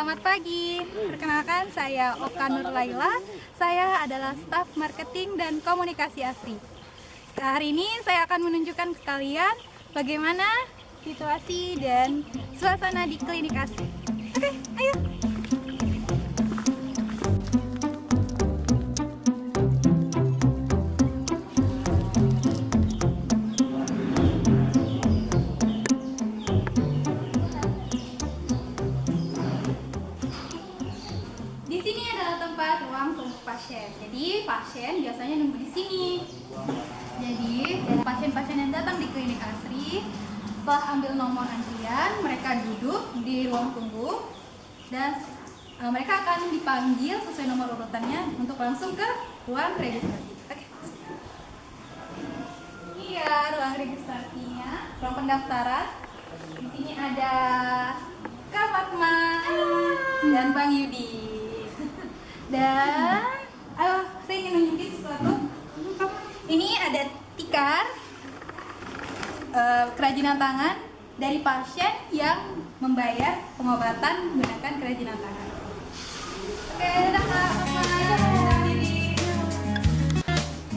selamat pagi. Perkenalkan saya Oka Nur Laila. Saya adalah staf marketing dan komunikasi ASRI. Hari ini saya akan menunjukkan ke kalian bagaimana situasi dan suasana di klinik ASRI. Oke, ayo. Pasien. Biasanya nunggu di sini. Jadi pasien-pasien yang datang di klinik Asri setelah ambil nomor antrian, mereka duduk di ruang tunggu dan e, mereka akan dipanggil sesuai nomor urutannya untuk langsung ke ruang registrasi. Oke. Iya, ruang registrasinya, ruang pendaftaran. Di sini ada Kak Fatma dan Bang Yudi. Dan saya ingin nunjukin sesuatu. Ini ada tikar eh, kerajinan tangan dari pasien yang membayar pengobatan menggunakan kerajinan tangan. Oke, dadah.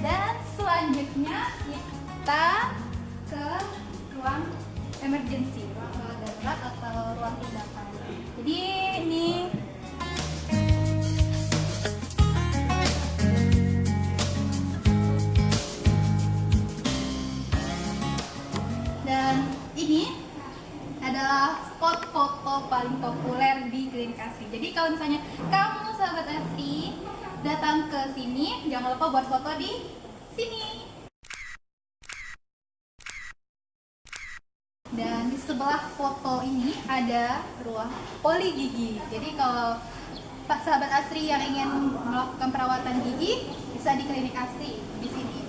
Dan selanjutnya kita ke ruang emergency, ruang darurat atau ruang tindakan. Jadi asri. Jadi kalau misalnya kamu sahabat asri datang ke sini, jangan lupa buat foto di sini. Dan di sebelah foto ini ada ruang poli gigi. Jadi kalau Pak sahabat Asri yang ingin melakukan perawatan gigi bisa di klinik Asri di sini.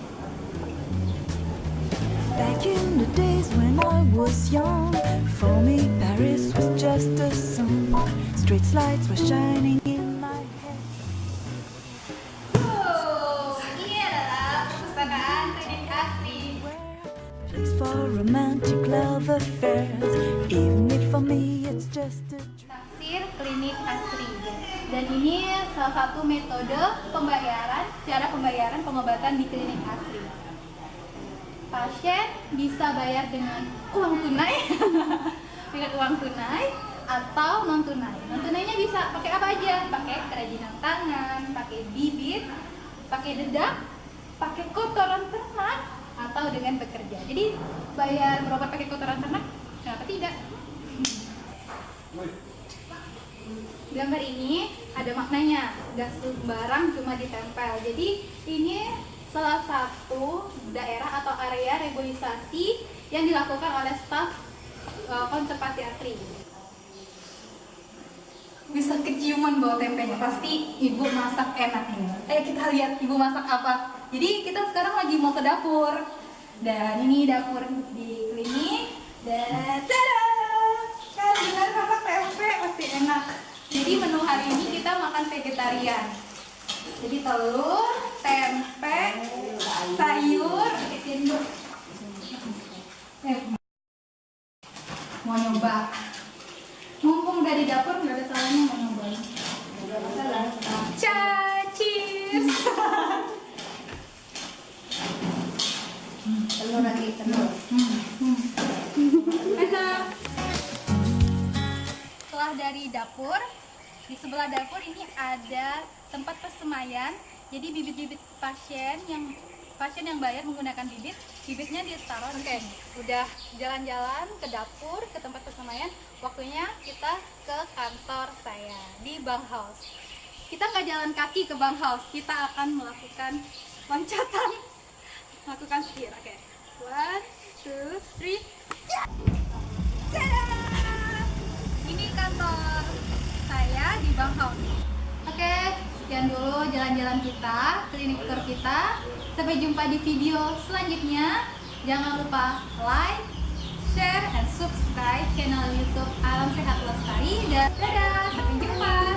Back in the days when I was young, for me Paris was just a song. Street lights were shining in my head. Wow, ini adalah perpustakaan klinik Asri. Place for romantic love affairs, even if for me it's just a dream. Tafsir klinik Asri. Dan ini salah satu metode pembayaran, cara pembayaran pengobatan di klinik Asri. Pasien bisa bayar dengan uang tunai, dengan uang tunai atau non tunai. Non tunainya bisa pakai apa aja? Pakai kerajinan tangan, pakai bibit, pakai dedak, pakai kotoran ternak atau dengan bekerja. Jadi bayar berobat pakai kotoran ternak, kenapa tidak? gambar ini ada maknanya gak sembarang cuma ditempel jadi ini salah satu daerah atau area reboisasi yang dilakukan oleh staf uh, konservasi asri bisa keciuman bau tempenya. Pasti ibu masak enak ini. Ayo kita lihat ibu masak apa. Jadi kita sekarang lagi mau ke dapur. Dan ini dapur di klinik. Dan tada! Kan dengan masak tempe pasti enak. Jadi menu hari ini kita makan vegetarian. Jadi telur, tempe, sayur, cendol. Eh, mau nyoba. Mumpung dari dapur nggak ada salahnya mau nyoba. Ca, cheers. Telur lagi telur. Setelah dari dapur, di sebelah dapur ini ada tempat persemaian. Jadi bibit-bibit pasien yang pasien yang bayar menggunakan bibit, bibitnya ditaruh. Oke, udah jalan-jalan ke dapur, ke tempat persemaian. Waktunya kita ke kantor saya di Bank House. Kita nggak jalan kaki ke Bank House, kita akan melakukan loncatan, melakukan setir. Oke, one, two, three. Tada! Ini kantor saya di Bank House. Oke, sekian dulu jalan-jalan kita, klinik tour kita. Sampai jumpa di video selanjutnya. Jangan lupa like, share, and subscribe channel YouTube Alam Sehat Lestari. Dan dadah!